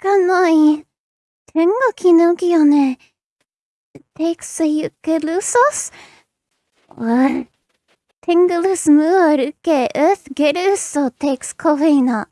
かない。天が気抜きよね。テイクスユケルソス？わ、テングルスムールケウスゲルソテイクスコフィーナ。